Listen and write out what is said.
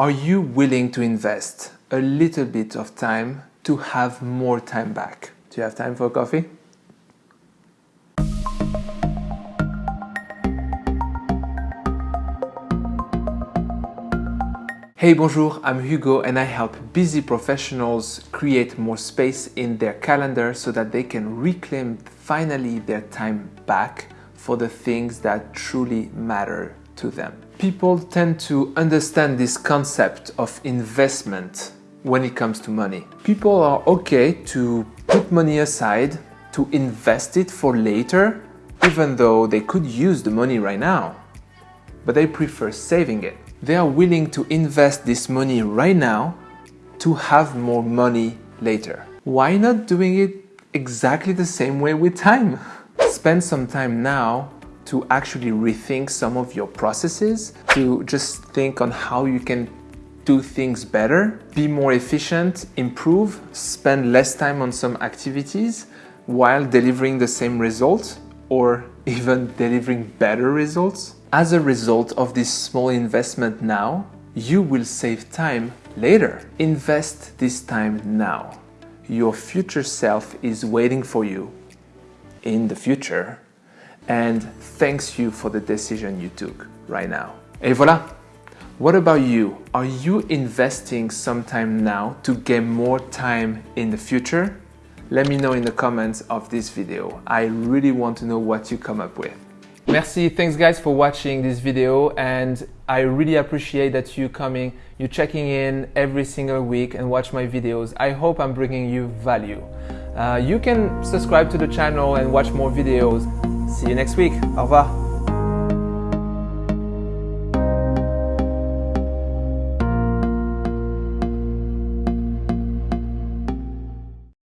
Are you willing to invest a little bit of time to have more time back? Do you have time for coffee? Hey, bonjour, I'm Hugo and I help busy professionals create more space in their calendar so that they can reclaim finally their time back for the things that truly matter to them. People tend to understand this concept of investment when it comes to money. People are okay to put money aside, to invest it for later, even though they could use the money right now, but they prefer saving it they are willing to invest this money right now to have more money later. Why not doing it exactly the same way with time? Spend some time now to actually rethink some of your processes, to just think on how you can do things better, be more efficient, improve, spend less time on some activities while delivering the same results or even delivering better results. As a result of this small investment now, you will save time later. Invest this time now. Your future self is waiting for you in the future and thanks you for the decision you took right now. Et voilà! What about you? Are you investing some time now to gain more time in the future? Let me know in the comments of this video. I really want to know what you come up with. Merci, thanks guys for watching this video and I really appreciate that you coming, you checking in every single week and watch my videos. I hope I'm bringing you value. Uh, you can subscribe to the channel and watch more videos. See you next week. Au revoir.